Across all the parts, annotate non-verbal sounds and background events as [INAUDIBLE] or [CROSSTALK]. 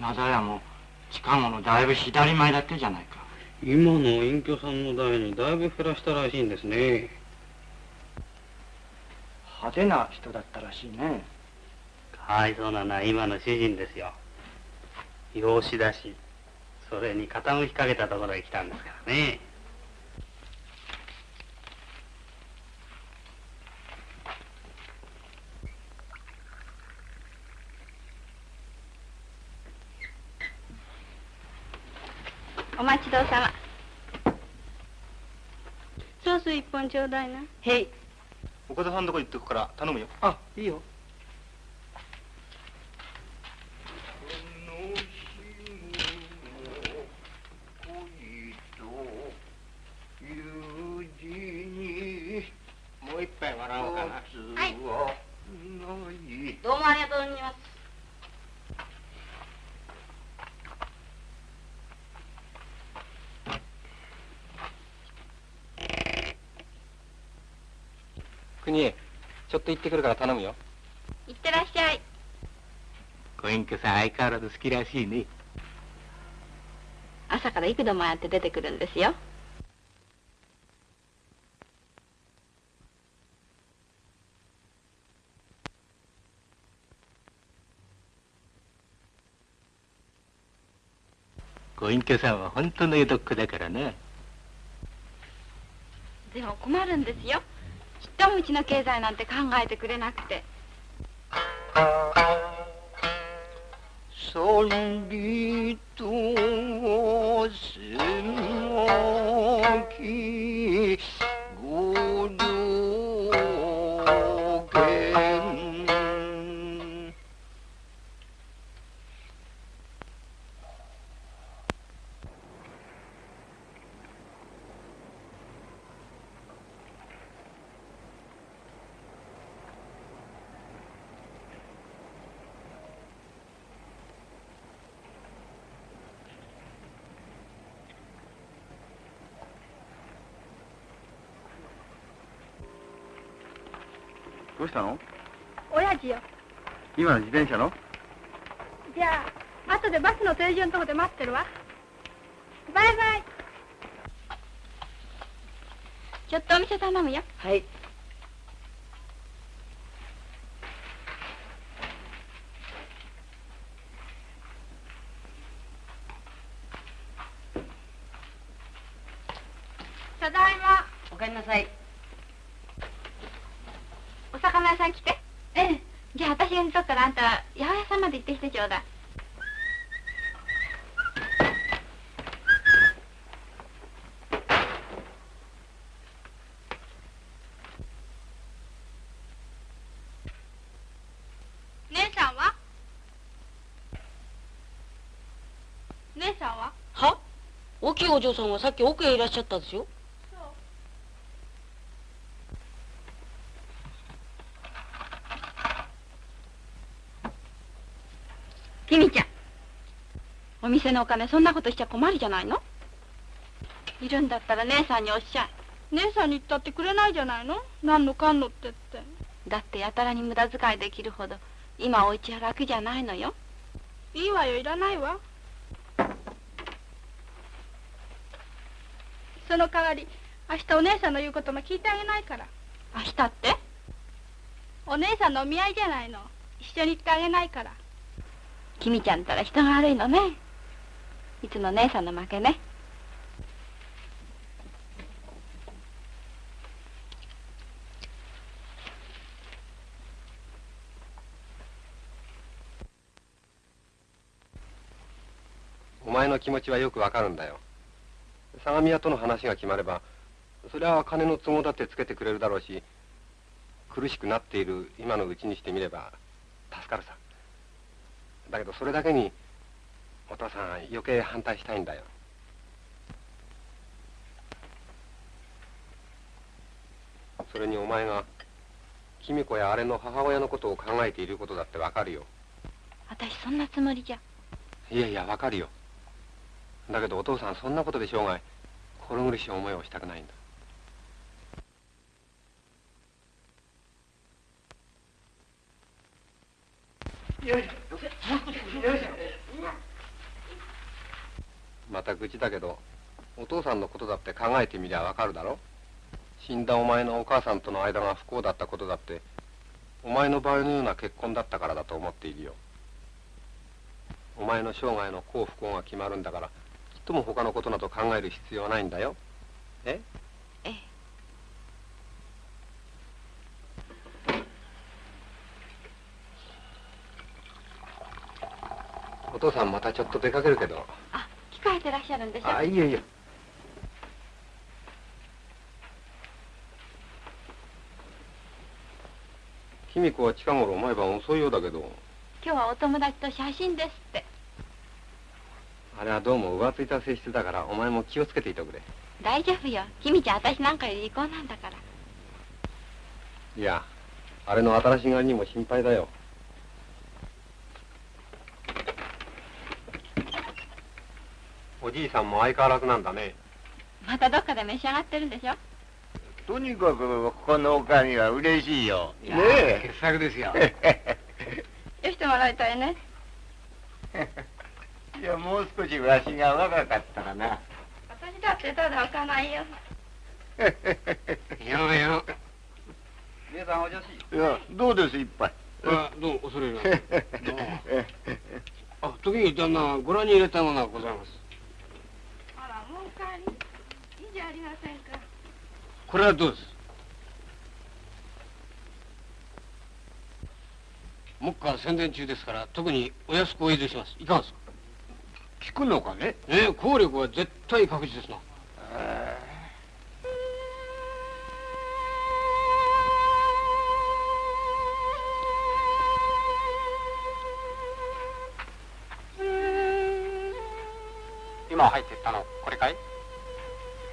灘屋も近頃だいぶ左前だってじゃないか。今の隠居さんの代にだいぶ減らしたらしいんですね。派手な人だったらしいね。かわいそうなのは今の主人ですよ。養子だしそれに傾きかけたところへ来たんですからねお待ちどうさま。ソース一本ちょうだいな。へい。岡田さんとこ行ってくから頼むよ。あいいよ。もう一杯笑おうかな。はい。どうもありがとうございます国へちょっと行ってくるから頼むよ。いってらっしゃい。ご隠居さん相変わらず好きらしいね。朝から幾度もやって出てくるんですよ。ご隠居さんは本当の江戸っ子だからな。でも困るんですよちっともうちの経済なんて考えてくれなくて。そりとせまきどうしたの？親父よ。今の自転車の？じゃあ後でバスの停車のとこで待ってるわ。バイバイ。ちょっとお店頼むよ。はいただいまおかえりなさいお魚屋さん来てええじゃあ私が煮とくからあんた八百屋さんまで行ってきてちょうだい姉さんは姉さんはは大きいお嬢さんはさっき奥へいらっしゃったですよ。きみちゃんお店のお金そんなことしちゃ困るじゃないの？いるんだったら姉さんにおっしゃい。姉さんに言ったってくれないじゃないの？何のかんのってって。だってやたらに無駄遣いできるほど今お家は楽じゃないのよ。いいわよいらないわその代わり明日お姉さんの言うことも聞いてあげないから。明日って？お姉さんのお見合いじゃないの。一緒に行ってあげないから。きみちゃんったら人が悪いのね。いつも姉さんの負けね。お前の気持ちはよくわかるんだよ相模屋との話が決まればそりゃ金の都合だってつけてくれるだろうし苦しくなっている今のうちにしてみれば助かるさ。だけどそれだけにお父さん余計反対したいんだよ。それにお前が君子やあれの母親のことを考えていることだってわかるよ。私そんなつもりじゃ。いやいやわかるよ。だけどお父さんそんなことで生涯心苦しい思いをしたくないんだ。また愚痴だけどお父さんのことだって考えてみりゃわかるだろ？死んだお前のお母さんとの間が不幸だったことだってお前の場合のような結婚だったからだと思っているよ。お前の生涯の幸不幸が決まるんだからとも他のことなど考える必要はないんだよ。え？ええ。お父さんまたちょっと出かけるけど。あ控えてらっしゃるんでしょあいいよいいよ君子は近頃毎晩遅いようだけど。今日はお友達と写真ですってあれはどうも浮ついた性質だからお前も気をつけていてくれ。大丈夫よ。君ちゃん私なんかより離婚なんだから。いやあれの新しがりにも心配だよ。おじいさんも相変わらずなんだね。またどっかで召し上がってるんでしょ？とにかくここのおかみは嬉しいよ。ね傑作ですよ。え。よしてもらいたいね？いや、もう少しわしが若かったらな。私だってただ置かないよ。いやいや姉さんお女子いや、どうです、一杯？あどうも恐れ入 [LAUGHS] あ時に旦那ご覧に入れたものがございます。あらもうお帰りいいじゃありませんか？これはどうです？目下宣伝中ですから特にお安くお入れします。いかがですか？聞くのかね？ええ効力は絶対確実ですな今入っていったのこれかい？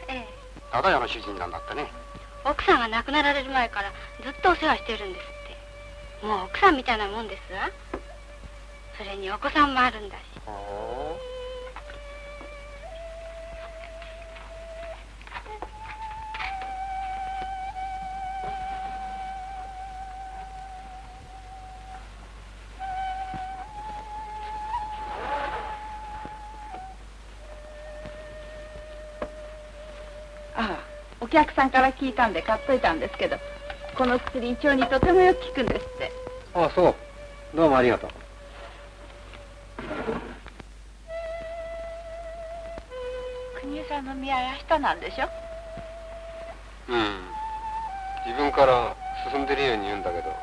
ええ。忠屋の主人なんだってね。奥さんが亡くなられる前からずっとお世話してるんですって。もう奥さんみたいなもんですわ。それにお子さんもあるんだしお客さんから聞いたんで買っといたんですけどこの薬胃腸にとてもよく効くんですって。ああそう。どうもありがとう。国枝さんの見合い明日なんでしょ？うん。自分から進んでるように言うんだけど。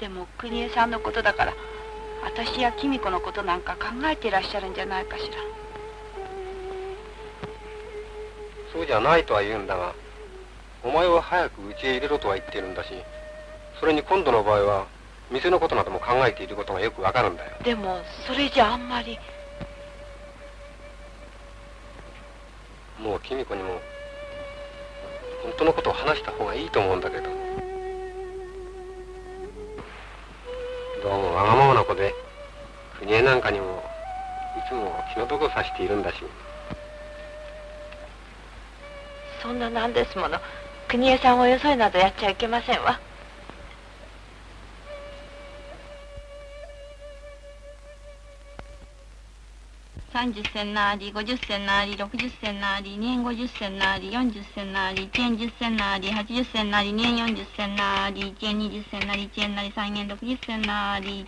でも国枝さんのことだから私や公子のことなんか考えていらっしゃるんじゃないかしらそうじゃないとは言うんだがお前は早く家へ入れろとは言っているんだしそれに今度の場合は店のことなども考えていることがよくわかるんだよ。でもそれじゃあんまり。もう公子にも本当のことを話した方がいいと思うんだけど。どうもわがままな子で国枝なんかにもいつも気の毒をさしているんだしそんななんですもの。国枝さんをよそいなどやっちゃいけませんわ。30銭なり50銭なり60銭なり2円50銭なり40銭なり1円10銭なり80銭なり2円40銭なり1円20銭なり1円なり3円60銭なり。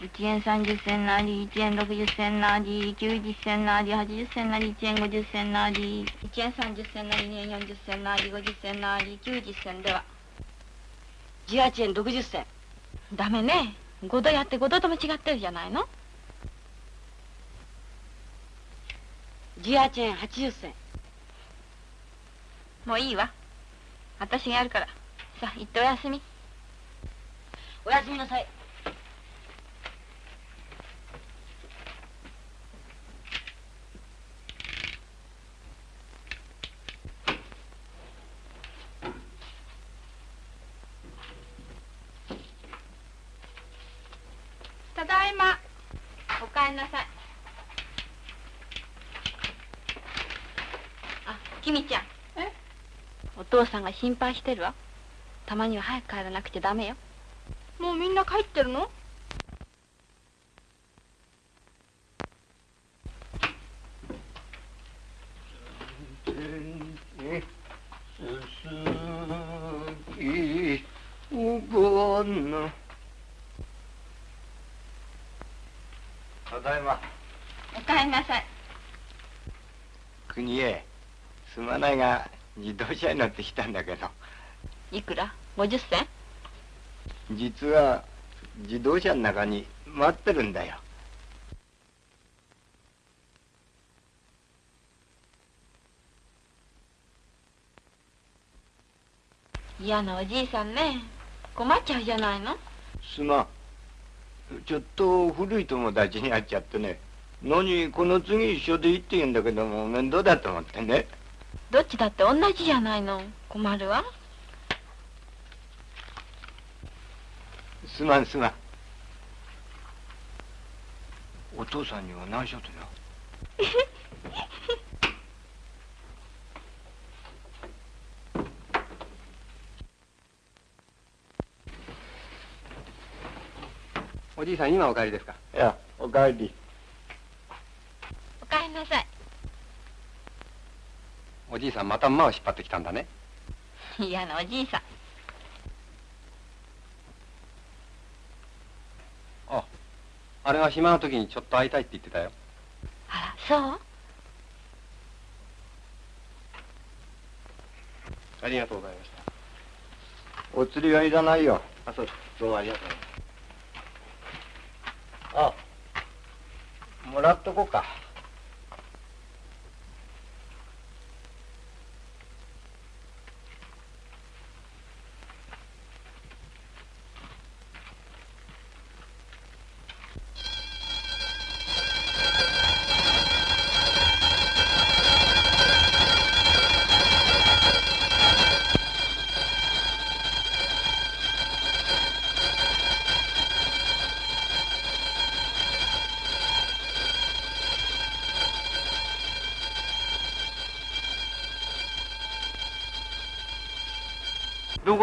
1円30銭なり1円60銭なり90銭なり80銭なり1円50銭なり1円30銭なり2円40銭なり50銭なり90銭では18円60銭ダメね。5度やって5度とも違ってるじゃないの。18円80銭もういいわ。私がやるから。さあ行っておやすみ。おやすみなさい。ただいま。お帰りなさい。あ君ちゃん。え？お父さんが心配してるわ。たまには早く帰らなくちゃダメよ。もうみんな帰ってるの？うんのただいま。おかえりなさい。国へすまないが自動車に乗ってきたんだけど。いくら？50銭？実は自動車の中に待ってるんだよ。嫌なおじいさんね。困っちゃうじゃないの。すまんちょっと古い友達に会っちゃってね。何この次一緒でいいって言うんだけども面倒だと思ってね。どっちだって同じじゃないの。困るわ。すまんすまん。お父さんには内緒とよ [LAUGHS] おじいさん今お帰りですか？いやおかえり。おかえりなさい。おじいさんまた馬を引っ張ってきたんだね。嫌なおじいさん。ああれが暇な時にちょっと会いたいって言ってたよ。あらそう？ありがとうございました。お釣りはいらないよ。あそうどうもありがとうあもらっとこうか。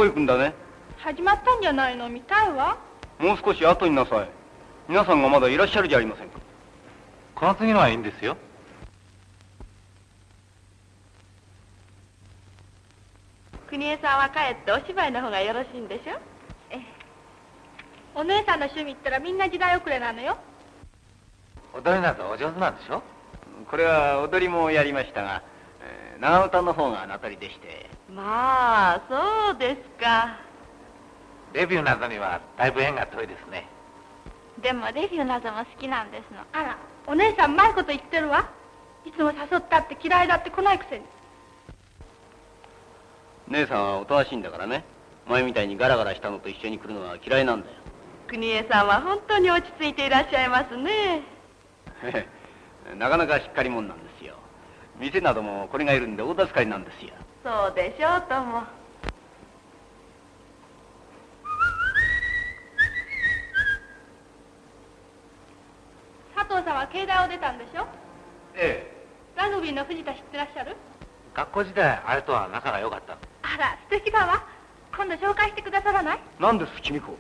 行くんだね。始まったんじゃないの見たいわ。もう少し後になさい。皆さんがまだいらっしゃるじゃありませんか。この次のはいいんですよ。国枝さんは帰ってお芝居の方がよろしいんでしょ？ええ。お姉さんの趣味ったらみんな時代遅れなのよ。踊りなどお上手なんでしょ？これは踊りもやりましたが、えー長唄の方が名取りでしてまあそうですか。レビューなどにはだいぶ縁が遠いですね。でもレビューなども好きなんですの。あらお姉さんうまいこと言ってるわ。いつも誘ったって嫌いだって来ないくせに。姉さんはおとなしいんだからね。前みたいにガラガラしたのと一緒に来るのは嫌いなんだよ。国枝さんは本当に落ち着いていらっしゃいますね。[LAUGHS] なかなかしっかり者なんですよ。店などもこれがいるんで大助かりなんですよそうでしょうとも。佐藤さんは慶大を出たんでしょ？ええ。ラグビーの藤田知ってらっしゃる？学校時代あれとは仲が良かった。あら素敵だわ。今度紹介してくださらない？何です君子。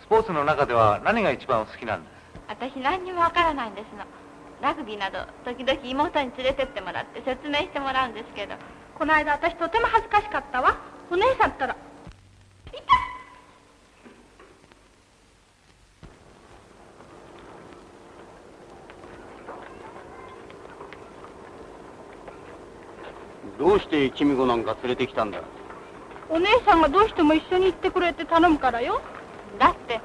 スポーツの中では何が一番お好きなんです？私何にもわからないんですのラグビーなど時々妹に連れてってもらって説明してもらうんですけどこの間私とても恥ずかしかったわ。お姉さんったらどうして君子なんか連れてきたんだ？お姉さんがどうしても一緒に行ってくれって頼むからよ。だって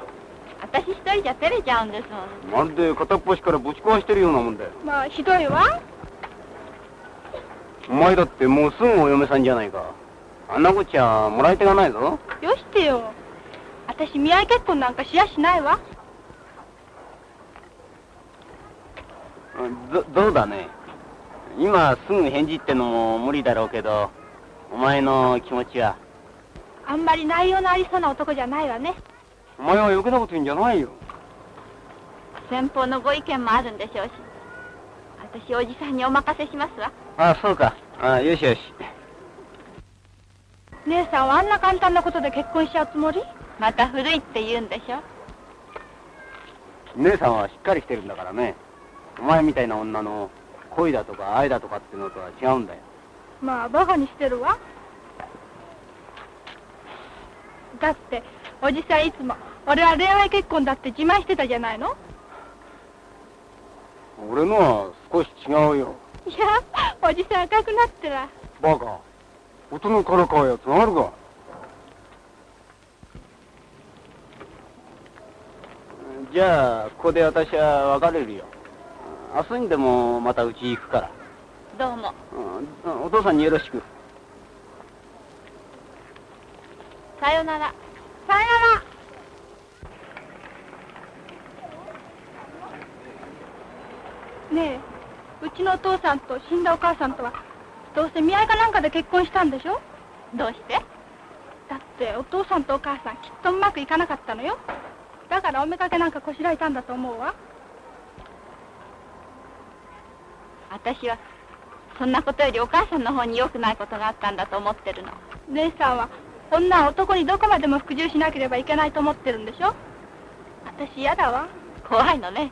私一人じゃ照れちゃうんですもん。まるで片っ端からぶち壊してるようなもんだよ。まあひどいわ。お前だってもうすぐお嫁さんじゃないか。あんなこっちゃもらい手がないぞ。よしてよ。私見合い結婚なんかしやしないわ。どどうだね。今すぐ返事ってのも無理だろうけどお前の気持ちは。あんまり内容のありそうな男じゃないわねお前は余計なこと言うんじゃないよ。先方のご意見もあるんでしょうし。私おじさんにお任せしますわ。あそうか。あよしよし。姉さんはあんな簡単なことで結婚しちゃうつもり？また古いって言うんでしょ姉さんはしっかりしてるんだからね。お前みたいな女の恋だとか愛だとかっていうのとは違うんだよ。まあバカにしてるわ。だっておじさんいつも俺は恋愛結婚だって自慢してたじゃないの？俺のは少し違うよ。いやおじさん赤くなってらバカ。音のからかうやつがあるか。じゃあ、ここで私は別れるよ。明日にでもまたうち行くから。どうもうんお父さんによろしく。さよならさよならねえうちのお父さんと死んだお母さんとはどうせ見合いかなんかで結婚したんでしょ？どうして？だってお父さんとお母さんきっとうまくいかなかったのよ。だからおめかけなんかこしらえたんだと思うわ。私はそんなことよりお母さんの方に良くないことがあったんだと思ってるの。姉さんは女は男にどこまでも服従しなければいけないと思ってるんでしょ？私嫌だわ。怖いのね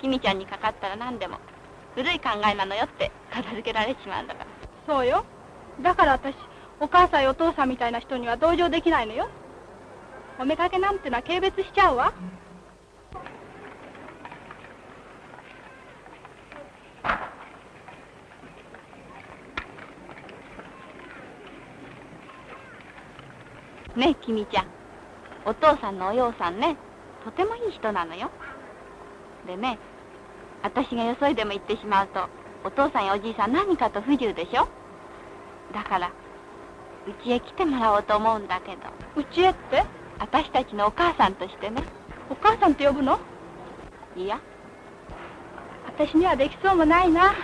君ちゃんにかかったら何でも古い考えなのよって片付けられちまうんだから。そうよ。だから私お母さんやお父さんみたいな人には同情できないのよ。おめかけなんてのは軽蔑しちゃうわ。ねえ君ちゃん。お父さんのお洋さんね。とてもいい人なのよ。でね私がよそいでも行ってしまうとお父さんやおじいさん何かと不自由でしょ？だからうちへ来てもらおうと思うんだけど。うちへって？私たちのお母さんとしてね。お母さんって呼ぶの？いや。私にはできそうもないな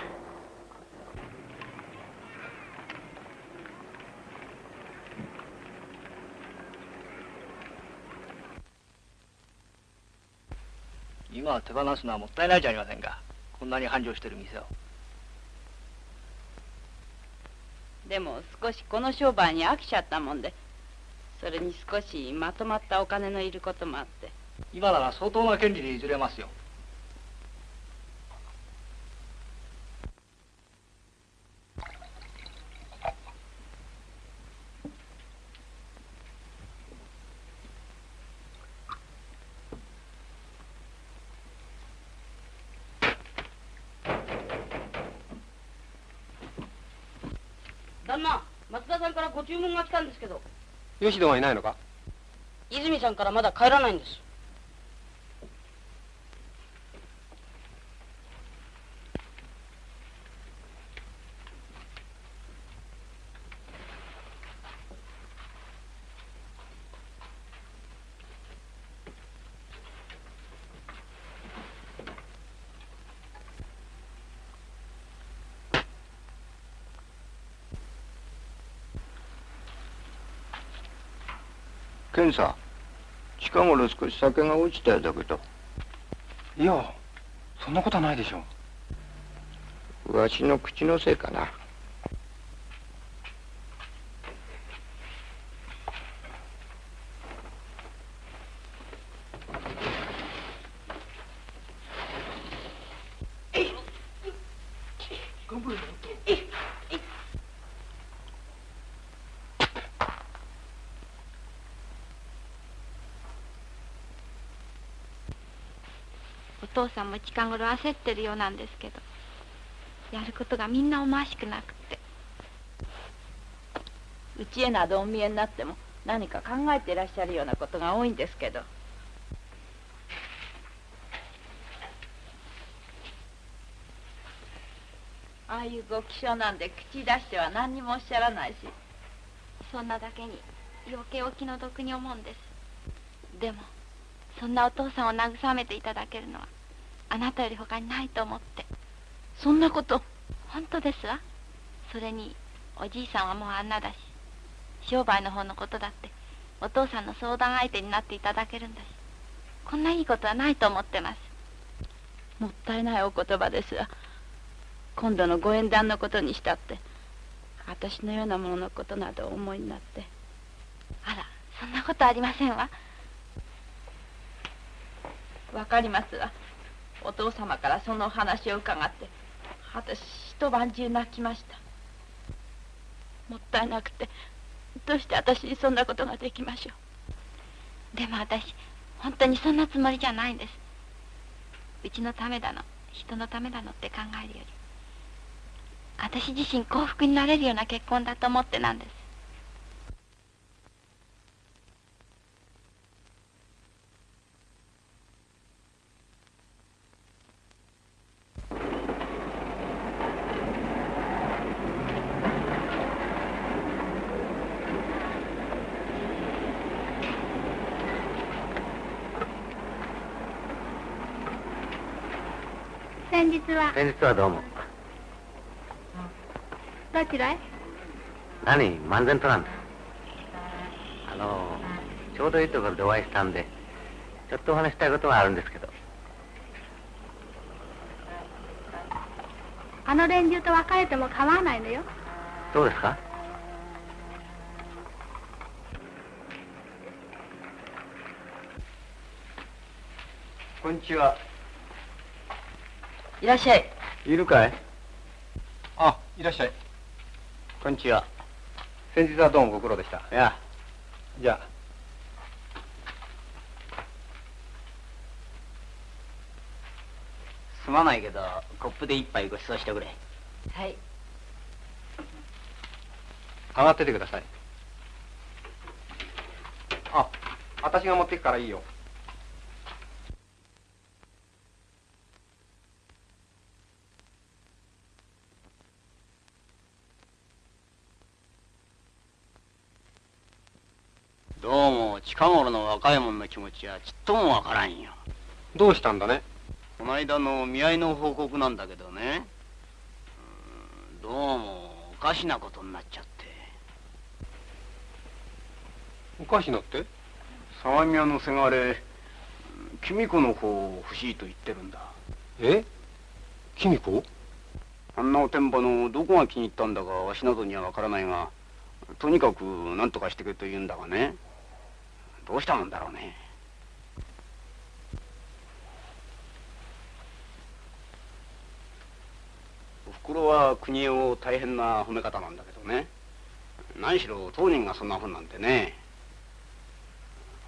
今は手放すのはもったいないじゃありませんか。こんなに繁盛してる店を。でも少しこの商売に飽きちゃったもんでそれに少しまとまったお金のいることもあって今なら相当な権利で譲れますよ。旦那松田さんからご注文が来たんですけど。吉野はいないのか？泉さんからまだ帰らないんです健さ近頃少し酒が落ちたようだけど。いやそんなことはないでしょう。わしの口のせいかな。お父さんも近頃焦ってるようなんですけどやることがみんな思わしくなくって。うちへなどお見えになっても何か考えていらっしゃるようなことが多いんですけど。ああいうご気性なんで口出しては何にもおっしゃらないし。そんなだけに余計お気の毒に思うんです。でもそんなお父さんを慰めていただけるのはあなたより他にないと思って。そんなこと。本当ですわ。それにおじいさんはもうあんなだし商売の方のことだってお父さんの相談相手になっていただけるんだしこんないいことはないと思ってます。もったいないお言葉ですが今度のご縁談のことにしたって私のようなもののことなどお思いになって。あらそんなことありませんわ。わかりますわお父様からそのお話を伺って私一晩中泣きました。もったいなくてどうして私にそんなことができましょう。でも私本当にそんなつもりじゃないんです。うちのためだの人のためだのって考えるより私自身幸福になれるような結婚だと思ってなんです先日は。先日はどうも。どちらへ？何？漫然となんですあのちょうどいいところでお会いしたんでちょっとお話したいことがあるんですけど。あの連中と別れても構わないのよ。どうですか？こんにちは。いらっしゃい。いるかい？あいらっしゃい。こんにちは。先日はどうもご苦労でした。いやじゃあ。すまないけどコップで一杯ご馳走してくれ。はい。上がっててください。あ私が持ってくからいいよどうも近頃の若い者の気持ちはちっともわからんよ。どうしたんだね？この間の見合いの報告なんだけどね。うんどうもおかしなことになっちゃって。おかしなって？相模屋のせがれ君子の方を欲しいと言ってるんだ。え？君子？あんなおてんばのどこが気に入ったんだかわしなどにはわからないがとにかく何とかしてくれと言うんだがねどうしたもんだろうね。おふくろは国枝を大変な褒め方なんだけどね。何しろ当人がそんなふうなんでね。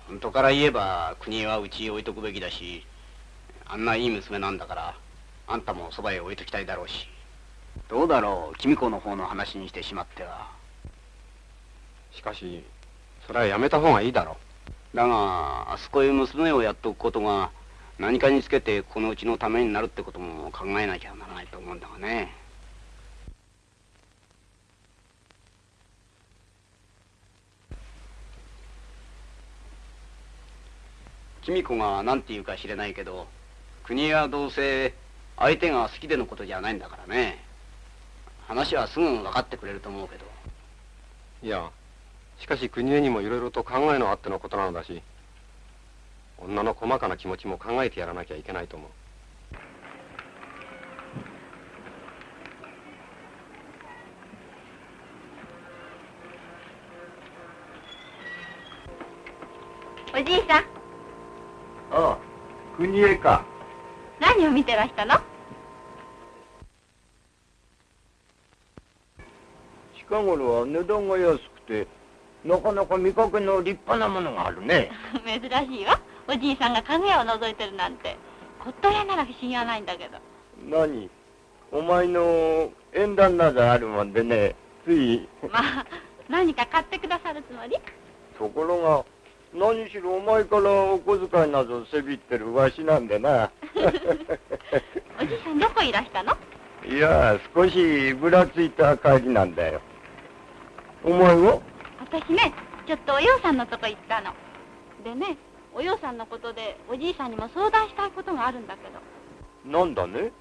本当から言えば国枝はうちに置いとくべきだしあんないい娘なんだからあんたもそばへ置いときたいだろうし。どうだろう君子の方の話にしてしまっては。しかしそれはやめた方がいいだろだがあそこへ娘をやっておくことが何かにつけてこのうちのためになるってことも考えなきゃならないと思うんだがね。君子が何て言うか知れないけど国はどうせ相手が好きでのことじゃないんだからね。話はすぐ分かってくれると思うけど。いやしかし国枝にもいろいろと考えのあってのことなのだし女の細かな気持ちも考えてやらなきゃいけないと思う。おじいさん。ああ、国枝か。何を見てらしたの？近頃は値段が安くて、なかなか見かけの立派なものがあるね。[LAUGHS] 珍しいわおじいさんが家具屋を覗いてるなんて骨董屋なら不思議はないんだけど何？お前の縁談などあるもんでね、つい。[LAUGHS] まあ何か買ってくださるつもり？ところが、何しろお前からお小遣いなどせびってるわしなんでな。[LAUGHS] おじいさんどこいらしたの？いや、少しぶらついた帰りなんだよ。お前は？私ねちょっとお葉さんのとこ行ったの。でねお葉さんのことでおじいさんにも相談したいことがあるんだけど。なんだね？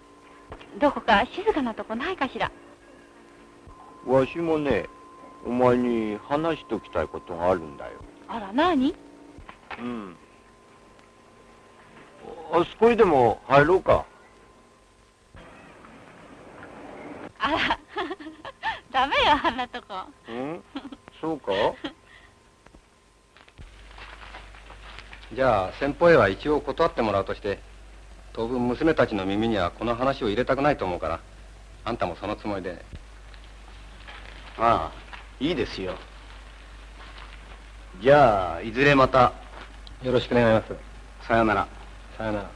どこか静かなとこないかしら？わしもね、お前に話しときたいことがあるんだよ。あら何うん。あそこへでも入ろうか。あら [LAUGHS] ダメよあんなとこ。うん？そうか？じゃあ先方へは一応断ってもらうとして当分娘たちの耳にはこの話を入れたくないと思うからあんたもそのつもりで。ああいいですよ。じゃあいずれまた。よろしく願います。さよなら。さよなら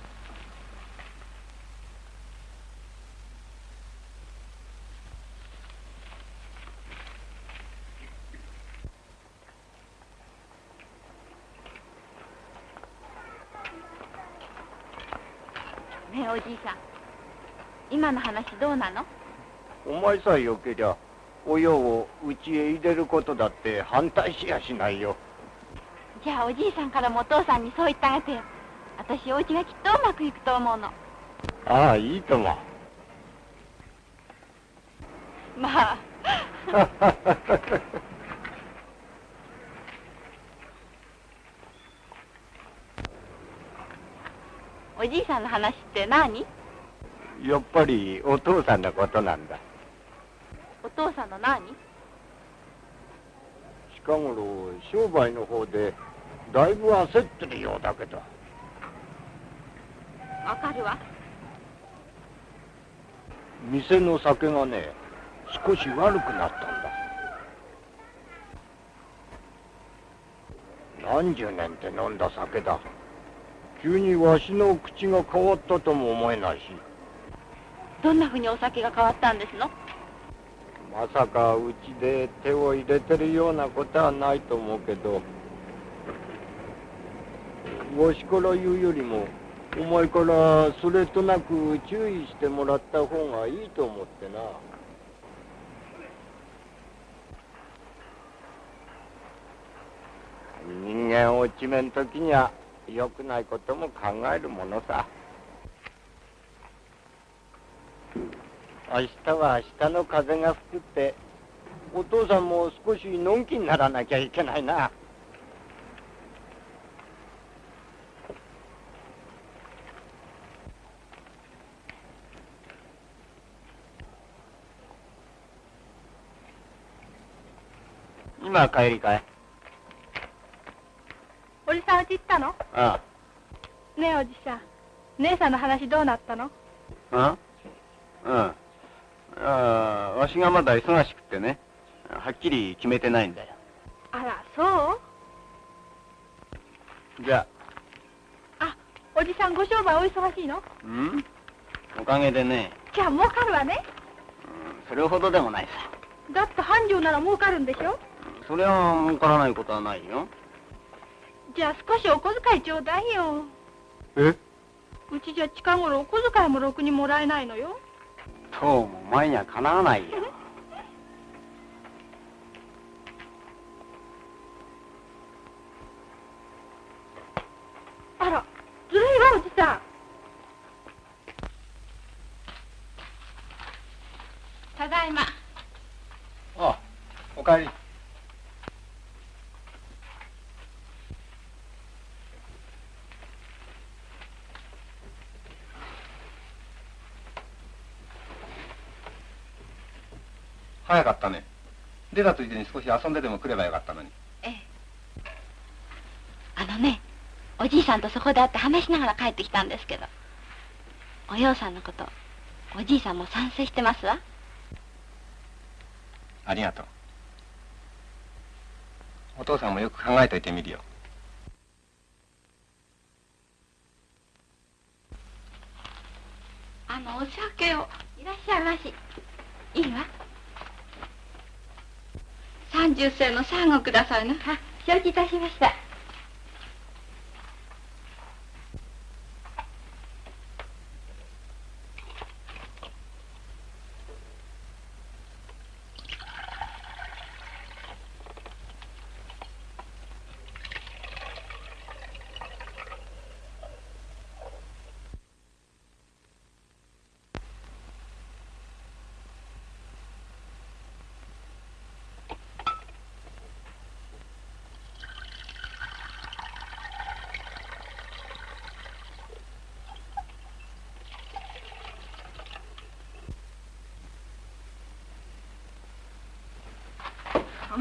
ねえおじいさん。今の話どうなの？お前さえよけりゃ親を家へ入れることだって反対しやしないよ。じゃあおじいさんからもお父さんにそう言ってあげてよ。私お家がきっとうまくいくと思うの。ああいいとも。まあ [LAUGHS] おじいさんの話って何？やっぱりお父さんのことなんだ。お父さんの何？近頃商売の方でだいぶ焦ってるようだけど。わかるわ。店の酒がね少し悪くなったんだ。何十年って飲んだ酒だ急にわしの口が変わったとも思えないし。どんなふうにお酒が変わったんですの？まさかうちで手を入れてるようなことはないと思うけどわしから言うよりもお前からそれとなく注意してもらった方がいいと思ってな。人間落ちめん時には良くないことも考えるものさ。明日は明日の風が吹くってお父さんも少しのんきにならなきゃいけないな。今帰りかい。おじさん家行ったの？あねえおじさん。姉さんの話どうなったの？あうんあ。あわしがまだ忙しくてね。はっきり決めてないんだよ。あらそう？じゃあ。おじさんご商売お忙しいの？あうん？おかげでね、じゃあ儲かるわね。うんそれほどでもないさ。だって繁盛なら儲かるんでしょ？それは儲からないことはないよじゃあ少しお小遣いちょうだいよ。え？うちじゃ近頃お小遣いもろくにもらえないのよ。どうもお前にはかなわないよあらずるいわおじさんただいまああおかえり早かったね。出たついでに少し遊んででも来ればよかったのに。ええ。あのねおじいさんとそこで会って話しながら帰ってきたんですけどお葉さんのことおじいさんも賛成してますわ。ありがとう。お父さんもよく考えといてみるよ。あのお酒をいらっしゃいまし。いいわ三十銭の三をくださいな。あ承知いたしました。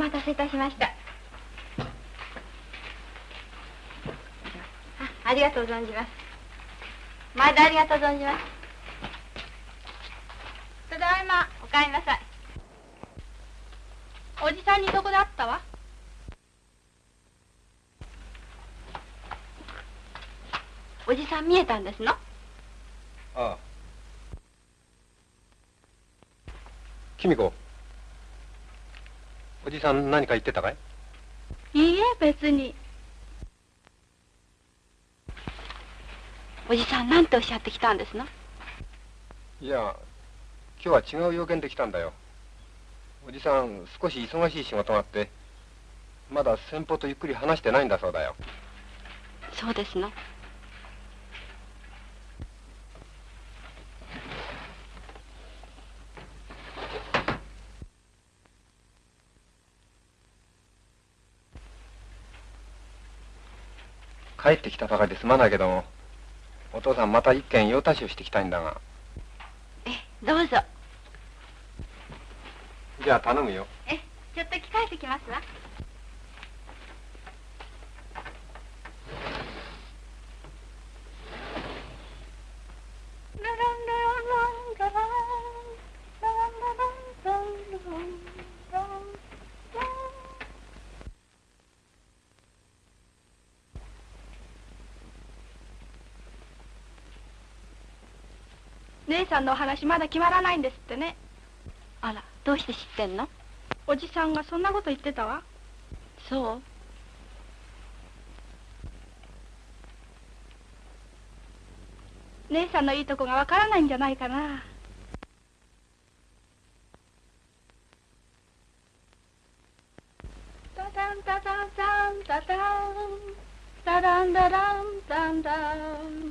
待たせいたしました。あありがとう存じます。毎度ありがとう存じます。ただいまお帰りなさい。おじさんにどこで会ったわ？おじさん見えたんですの？ああ。君子。じさん何か言ってたかい？いいえ別に。おじさんなんておっしゃってきたんですの？いや今日は違う用件で来たんだよ。おじさん少し忙しい仕事があってまだ先方とゆっくり話してないんだそうだよ。そうですの帰ってきたばかりですまないけどもお父さんまた一軒用足しをしてきたいんだが。えどうぞ。じゃあ頼むよ。えちょっと着替えてきますわ姉さんのお話まだ決まらないんですってね。あらどうして知ってんの？おじさんがそんなこと言ってたわ。そう？姉さんのいいとこがわからないんじゃないかな。タタンタタンタンタタン。タランダランタンタン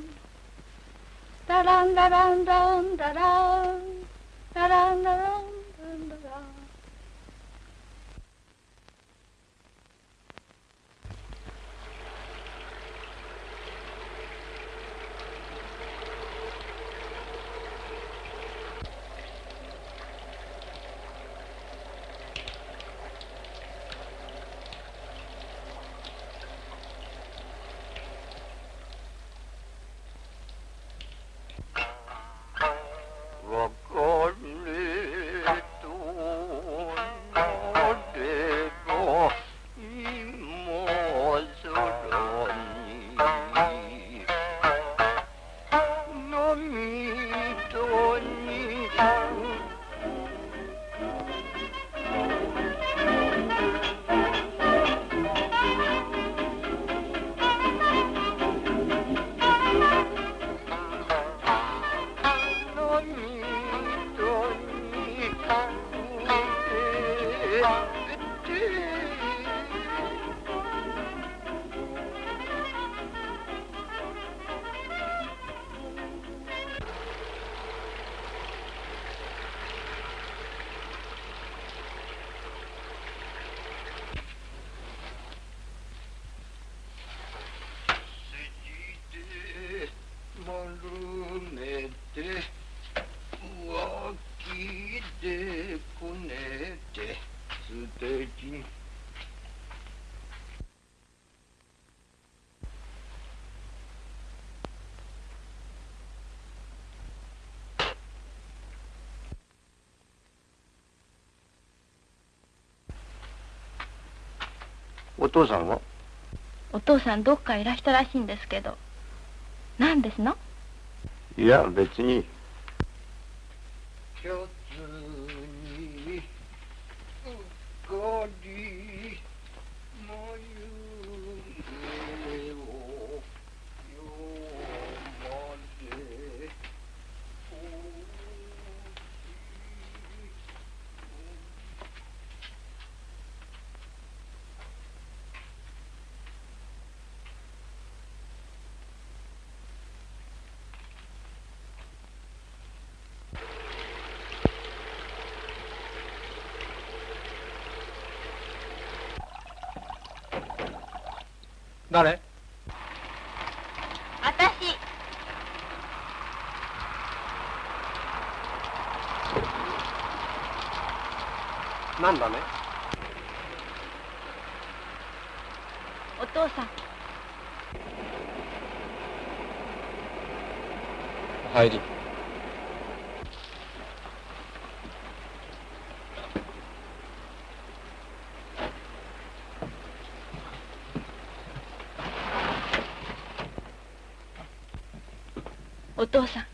タランダランダンダラン父さんは？お父さんどっかいらしたらしいんですけど。何ですの？いや別に一つにうっかり眉毛をよまで誰？私。なんだね？お父さん。帰り父さん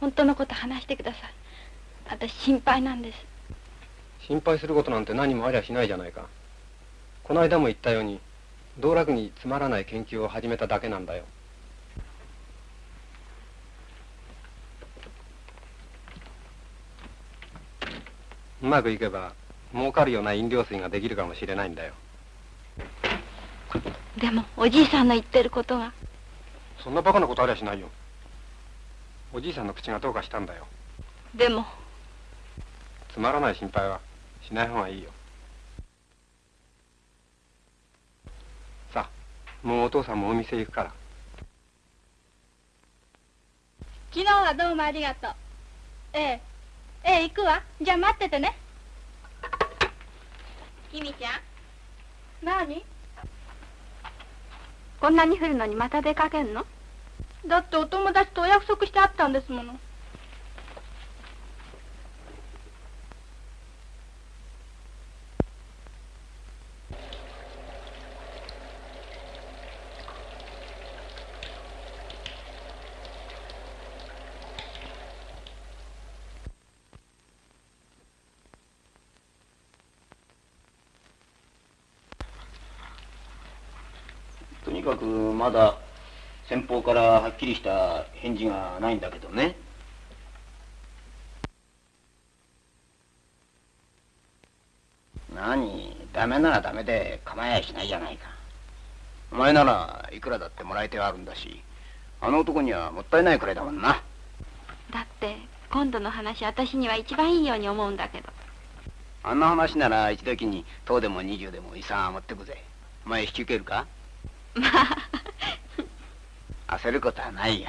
本当のこと話してください。私心配なんです。心配することなんて何もありゃしないじゃないか。この間も言ったように道楽につまらない研究を始めただけなんだよ。うまくいけば儲かるような飲料水ができるかもしれないんだよ。でもおじいさんの言ってることが。そんなバカなことありゃしないよおじいさんの口がどうかしたんだよ。でも。つまらない心配はしない方がいいよ。さあもうお父さんもお店行くから。昨日はどうもありがとう。ええ。ええ行くわ。じゃあ待っててね。きみちゃん。何？こんなに降るのにまた出かけんの？だってお友達とお約束してあったんですもの。とにかくまだ先方からっきりした返事がないんだけどね。何ダメならダメで構えやしないじゃないか。お前ならいくらだってもらい手はあるんだしあの男にはもったいないくらいだもんな。だって今度の話私には一番いいように思うんだけど。あんな話なら一時に10でも20でも遺産は持ってくぜ。お前引き受けるか？まあ焦ることはないよ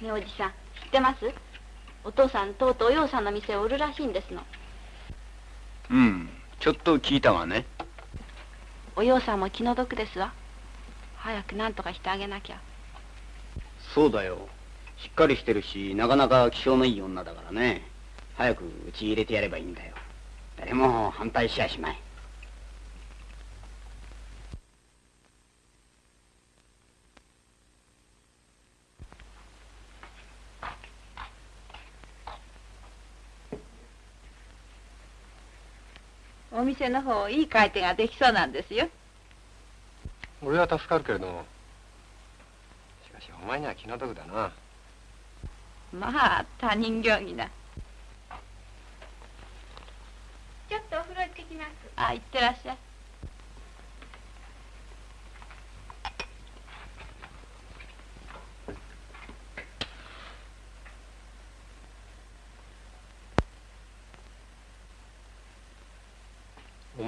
ねえおじさん知ってます？お父さんとうとうお洋さんの店を売るらしいんですの。うんちょっと聞いたわね。お洋さんも気の毒ですわ。早く何とかしてあげなきゃ。そうだよ。しっかりしてるしなかなか気性のいい女だからね。早くうち入れてやればいいんだよ。誰も反対しやしまいお店の方いい回転ができそうなんですよ。俺は助かるけれどもしかしお前には気の毒だな。まあ他人行儀な。ちょっとお風呂行ってきます。あ行ってらっしゃい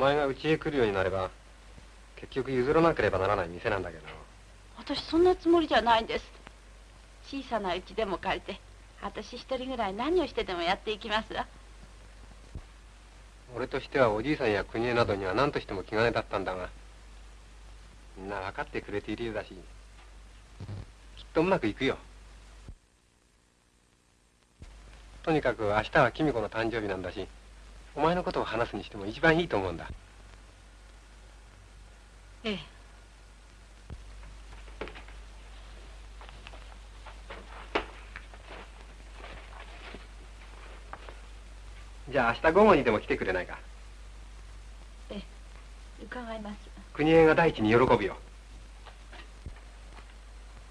前が家へ来るようになれば結局譲らなければならない店なんだけど。私そんなつもりじゃないんです。小さな家でも借りて私一人ぐらい何をしてでもやっていきますわ。俺としてはおじいさんや国枝などには何としても気兼ねだったんだがみんな分かってくれているようだしきっとうまくいくよ。とにかく明日は公子の誕生日なんだしお前のことを話すにしても一番いいと思うんだ。ええ。じゃあ明日午後にでも来てくれないか？伺います。国枝が第一に喜ぶよ。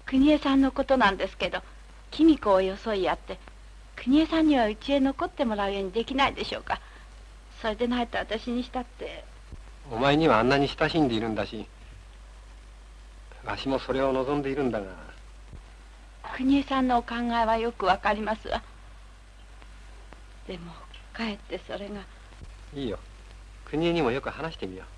国枝さんのことなんですけど公子をよそいやって国枝さんには家へ残ってもらうようにできないでしょうか？それでないと私にしたって。お前にはあんなに親しんでいるんだしわしもそれを望んでいるんだが。国枝さんのお考えはよくわかりますわ。でもかえってそれが。いいよ。国枝にもよく話してみよう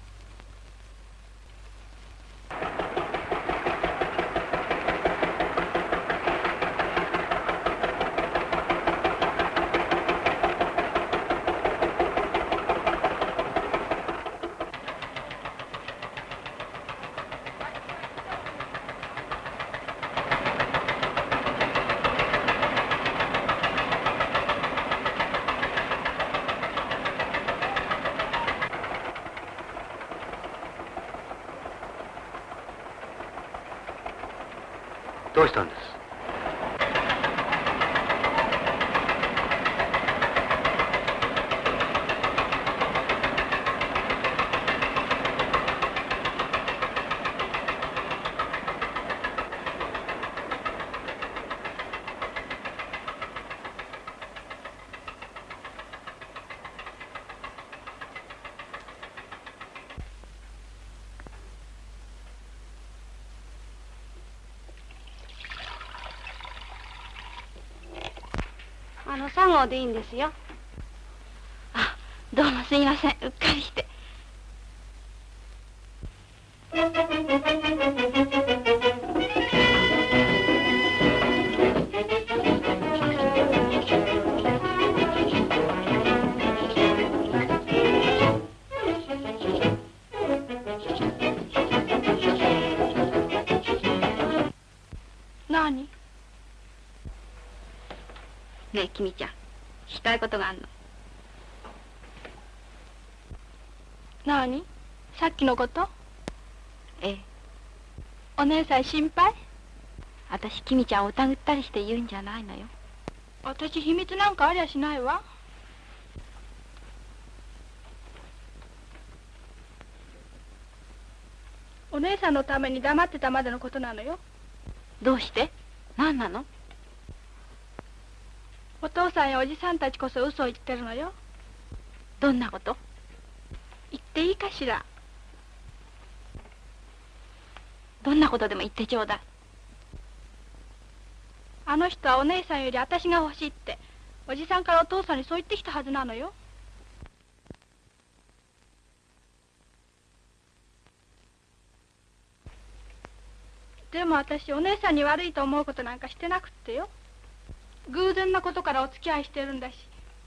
でいいんですよ。あどうもすいません。うっかりして。何？ねえ君ちゃん。たいことがあるの？何？さっきのこと？ええ。お姉さん心配？私君ちゃんを疑ったりして言うんじゃないのよ。私秘密なんかありゃしないわ。お姉さんのために黙ってたまでのことなのよ。どうして？何なの？お父さんやおじさんたちこそ嘘を言ってるのよ。どんなこと？言っていいかしら？どんなことでも言ってちょうだい。あの人はお姉さんより私が欲しいっておじさんからお父さんにそう言ってきたはずなのよ。でも私お姉さんに悪いと思うことなんかしてなくってよ。偶然なことからお付き合いしてるんだし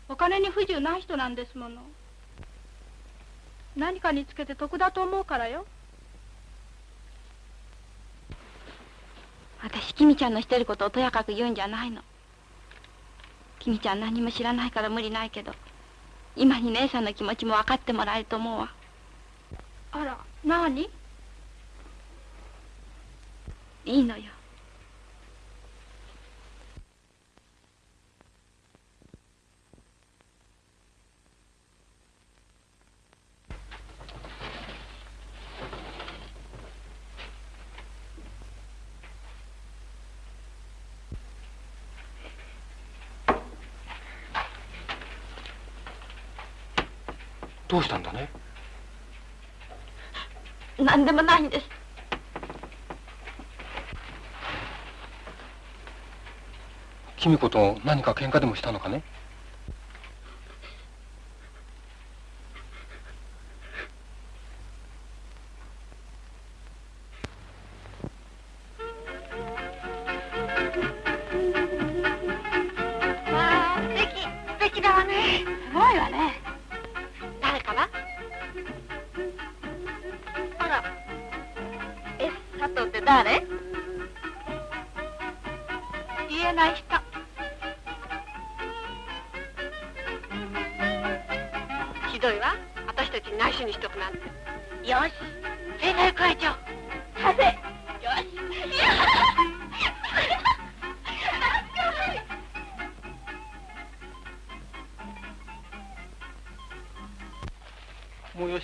お金に不自由ない人なんですもの。何かにつけて得だと思うからよ。私君ちゃんのしてることをとやかく言うんじゃないの。君ちゃん何も知らないから無理ないけど今に姉さんの気持ちも分かってもらえると思うわ。あら何？いいのよどうしたんだね？何でもないんです。君子と何か喧嘩でもしたのかね？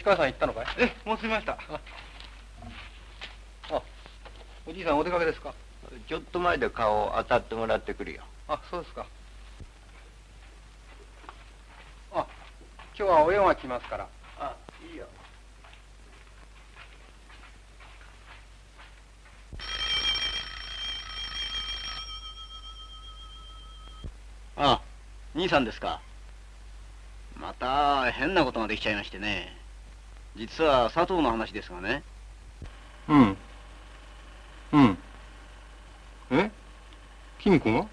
川さん行ったのかい？えもう済みました。あおじいさんお出かけですか？ちょっと前で顔を当たってもらってくるよ。あそうですか。あ今日はお用が来ますから。あいいよ。あ兄さんですか。また変なことができちゃいましてね実は佐藤の話ですがね。うん。うん。え？君子が？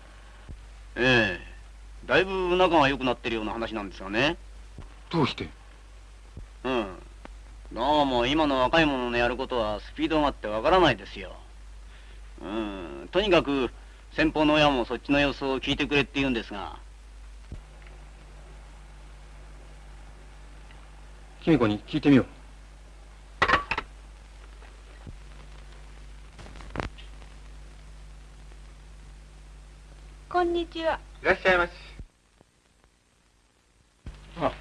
ええ。だいぶ仲が良くなってるような話なんですがね。どうして？うん。どうも今の若い者のやることはスピードがあってわからないですよ。うん。とにかく先方の親もそっちの様子を聞いてくれって言うんですが君子に聞いてみよう。こんにちは。いらっしゃいまし。あ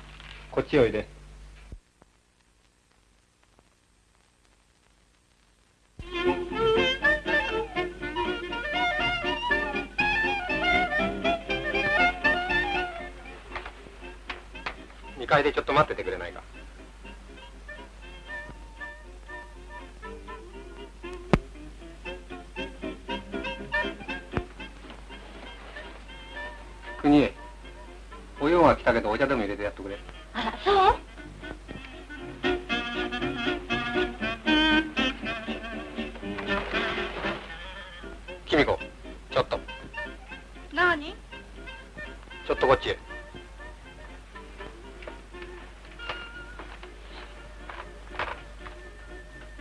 こっちおいで。2階でちょっと待っててくれないか国へお用が来たけどお茶でも入れてやってくれ。あらそう？君子ちょっと。何？ちょっとこっちへ。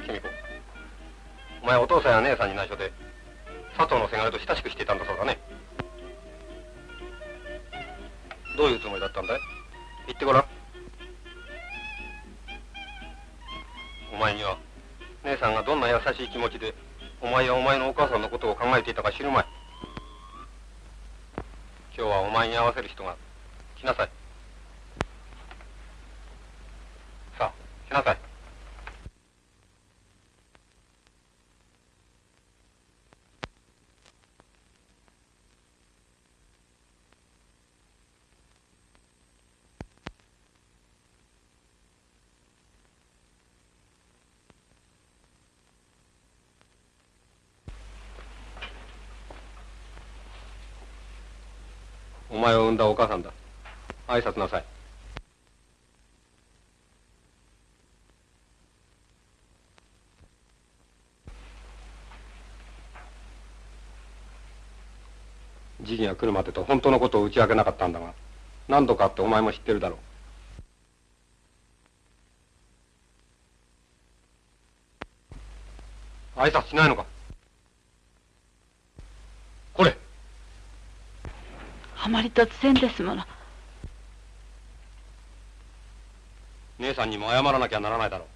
君子お前お父さんや姉さんに内緒で佐藤のせがれと親しくしていたんだそうだね来なさい。さあ来なさい。お前を産んだお母さんだ。挨拶なさい。じいが来るまでと本当のことを打ち明けなかったんだが何度かあってお前も知ってるだろう。挨拶しないのか。これ。あまり突然ですもの。姉さんにも謝らなきゃならないだろ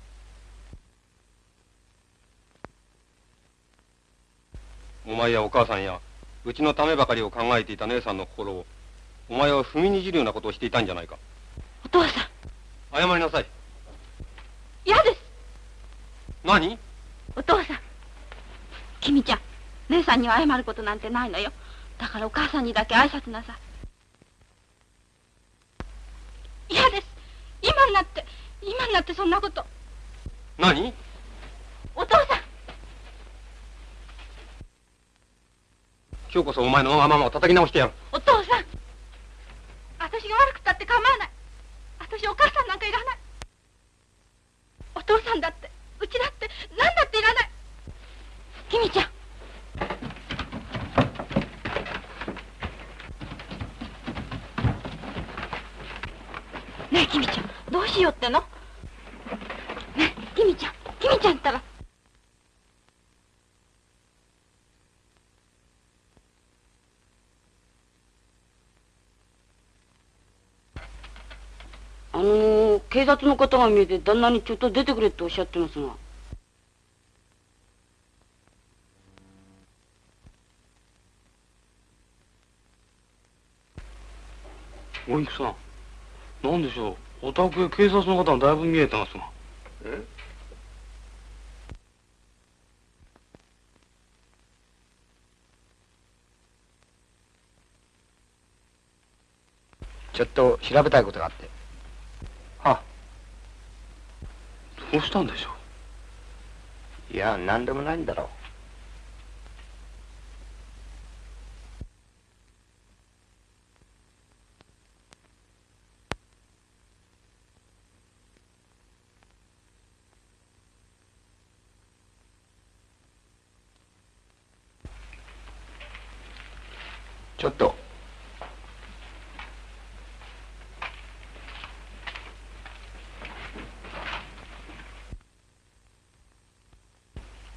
うお前やお母さんやうちのためばかりを考えていた姉さんの心をお前は踏みにじるようなことをしていたんじゃないかお父さん、謝りなさい嫌です。何？お父さん。君ちゃん、姉さんには謝ることなんてないのよ。だからお母さんにだけ挨拶なさい。嫌です。今になって、今になってそんなこと。何？お父さん、今日こそお前のわがままを叩き直してやるお父さん。私が悪くたって構わない。私お母さんなんかいらない。お父さんだって、うちだって、何だっていらない。君ちゃん。ねえ、君ちゃん、どうしようっての？君ちゃん、君ちゃんったら。あの警察の方が見えて旦那にちょっと出てくれっておっしゃってますが。おいくさんなんでしょう。お宅へ警察の方がだいぶ見えてますが。え？ちょっと調べたいことがあって。はどうしたんでしょいや何でもないんだろう。ちょっと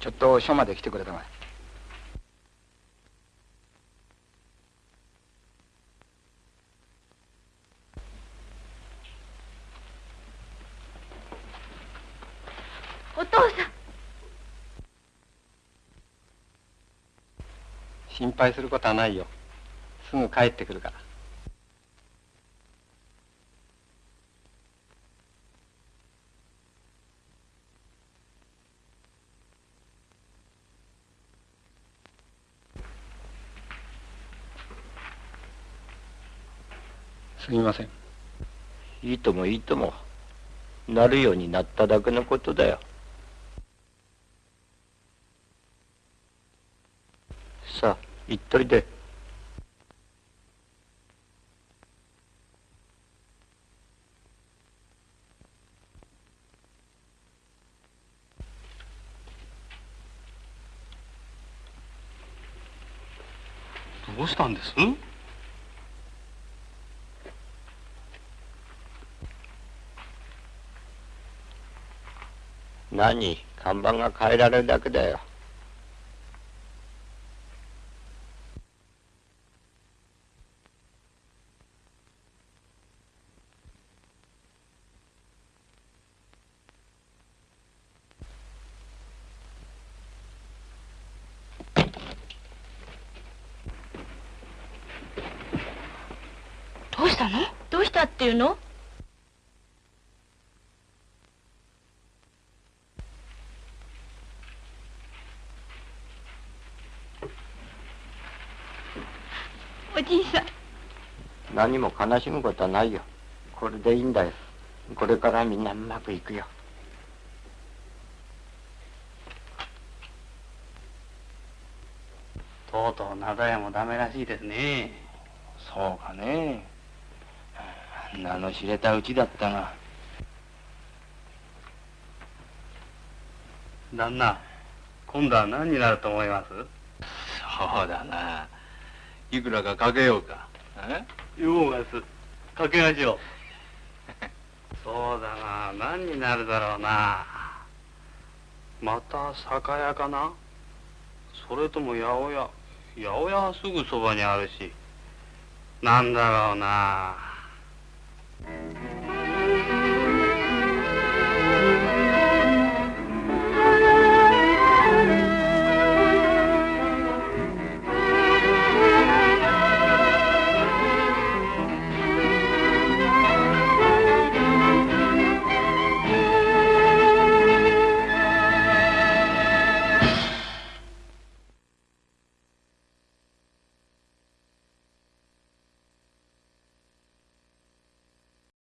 ちょっと署まで来てくれたまえ。お父さん。心配することはないよ。すぐ帰ってくるからすみません。いいともいいとも。なるようになっただけのことだよ。さあ行っといで。どうしたんです？何？看板が変えられるだけだよ。どうしたの？どうしたっていうのおじいさん何も悲しむことはないよ。これでいいんだよ。これからみんなうまくいくよ。とうとう灘屋もダメらしいですね。そうかね。名の知れたうちだったが。旦那今度は何になると思います？そうだな。いくらかかけようか。え？言おうがす。かけましょう。[LAUGHS] そうだな。何になるだろうな。また酒屋かな？それとも八百屋？八百屋はすぐそばにあるし。なんだろうな。